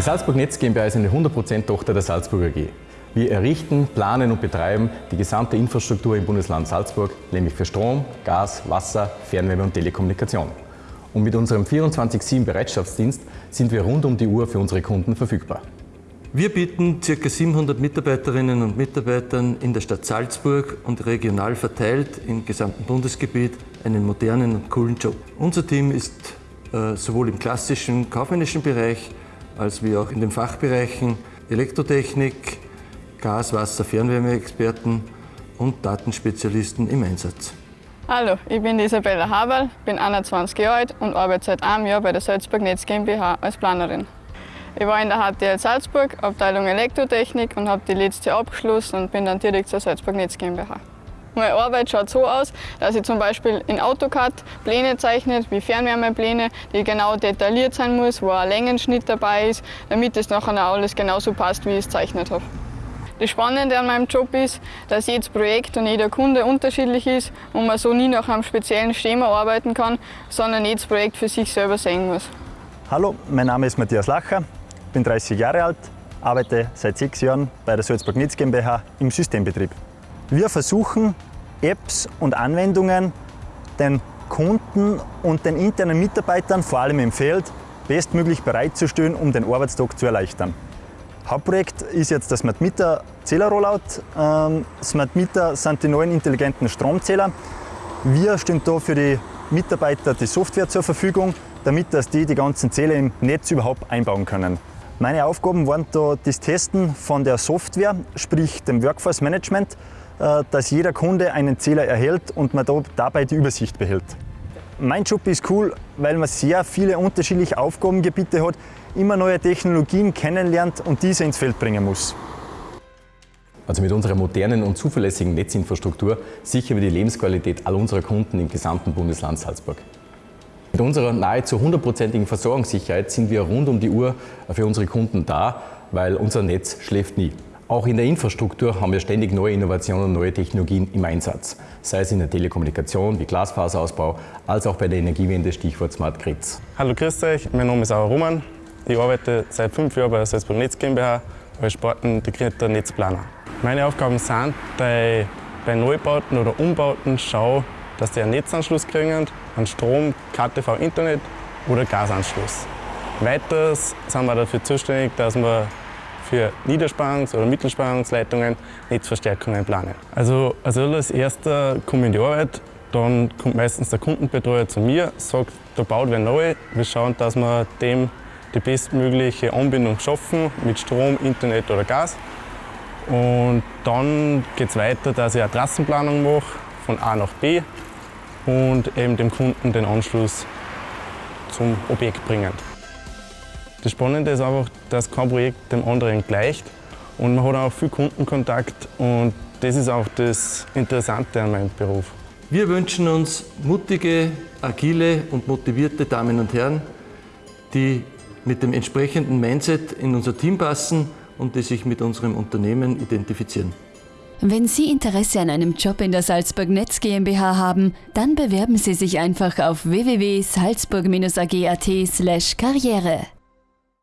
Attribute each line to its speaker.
Speaker 1: Die Salzburg Netz GmbH ist eine 100% Tochter der Salzburger AG. Wir errichten, planen und betreiben die gesamte Infrastruktur im Bundesland Salzburg, nämlich für Strom, Gas, Wasser, Fernwärme und Telekommunikation. Und mit unserem 24-7 Bereitschaftsdienst sind wir rund um die Uhr für unsere Kunden verfügbar.
Speaker 2: Wir bieten ca. 700 Mitarbeiterinnen und Mitarbeitern in der Stadt Salzburg und regional verteilt im gesamten Bundesgebiet einen modernen und coolen Job. Unser Team ist äh, sowohl im klassischen kaufmännischen Bereich als wie auch in den Fachbereichen Elektrotechnik, Gas-, Wasser-, Fernwärmeexperten und Datenspezialisten im Einsatz.
Speaker 3: Hallo, ich bin Isabella Haberl, bin 21 Jahre alt und arbeite seit einem Jahr bei der Salzburg Netz GmbH als Planerin. Ich war in der HTL Salzburg, Abteilung Elektrotechnik und habe die letzte abgeschlossen und bin dann direkt zur Salzburg Netz GmbH. Meine Arbeit schaut so aus, dass ich zum Beispiel in AutoCAD Pläne zeichne, wie Fernwärmepläne, die genau detailliert sein muss, wo ein Längenschnitt dabei ist, damit es nachher alles genauso passt, wie ich es gezeichnet habe. Das Spannende an meinem Job ist, dass jedes Projekt und jeder Kunde unterschiedlich ist und man so nie nach einem speziellen Schema arbeiten kann, sondern jedes Projekt für sich selber sehen muss.
Speaker 4: Hallo, mein Name ist Matthias Lacher, bin 30 Jahre alt, arbeite seit sechs Jahren bei der Salzburg Netz GmbH im Systembetrieb. Wir versuchen, Apps und Anwendungen den Kunden und den internen Mitarbeitern, vor allem im Feld, bestmöglich bereitzustellen, um den Arbeitstag zu erleichtern. Hauptprojekt ist jetzt das Smart Meter Zähler-Rollout. Ähm, Smart Meter sind die neuen intelligenten Stromzähler. Wir stehen da für die Mitarbeiter die Software zur Verfügung, damit dass die die ganzen Zähler im Netz überhaupt einbauen können. Meine Aufgaben waren da das Testen von der Software, sprich dem Workforce Management, dass jeder Kunde einen Zähler erhält und man da dabei die Übersicht behält. Mein Job ist cool, weil man sehr viele unterschiedliche Aufgabengebiete hat, immer neue Technologien kennenlernt und diese ins Feld bringen muss.
Speaker 1: Also mit unserer modernen und zuverlässigen Netzinfrastruktur sichern wir die Lebensqualität all unserer Kunden im gesamten Bundesland Salzburg. Mit unserer nahezu hundertprozentigen Versorgungssicherheit sind wir rund um die Uhr für unsere Kunden da, weil unser Netz schläft nie. Auch in der Infrastruktur haben wir ständig neue Innovationen und neue Technologien im Einsatz. Sei es in der Telekommunikation wie Glasfaserausbau, als auch bei der Energiewende, Stichwort Smart Grids.
Speaker 5: Hallo, grüß euch, mein Name ist Auer Roman. Ich arbeite seit fünf Jahren bei der Salzburg Netz GmbH als sportintegrierter Netzplaner. Meine Aufgaben sind, dass ich bei Neubauten oder Umbauten schaue, dass die einen Netzanschluss kriegen, einen Strom, KTV, Internet oder Gasanschluss. Weiters sind wir dafür zuständig, dass wir für Niederspannungs- oder Mittelspannungsleitungen Netzverstärkungen planen. Also als erster komme ich in die Arbeit, dann kommt meistens der Kundenbetreuer zu mir, sagt, da baut wer neu, wir schauen, dass wir dem die bestmögliche Anbindung schaffen mit Strom, Internet oder Gas. Und dann geht es weiter, dass ich eine Trassenplanung mache von A nach B und eben dem Kunden den Anschluss zum Objekt bringen. Das Spannende ist einfach, dass kein Projekt dem anderen gleicht und man hat auch viel Kundenkontakt und das ist auch das Interessante an meinem Beruf.
Speaker 2: Wir wünschen uns mutige, agile und motivierte Damen und Herren, die mit dem entsprechenden Mindset in unser Team passen und die sich mit unserem Unternehmen identifizieren.
Speaker 6: Wenn Sie Interesse an einem Job in der Salzburg Netz GmbH haben, dann bewerben Sie sich einfach auf www.salzburg-ag.at/karriere.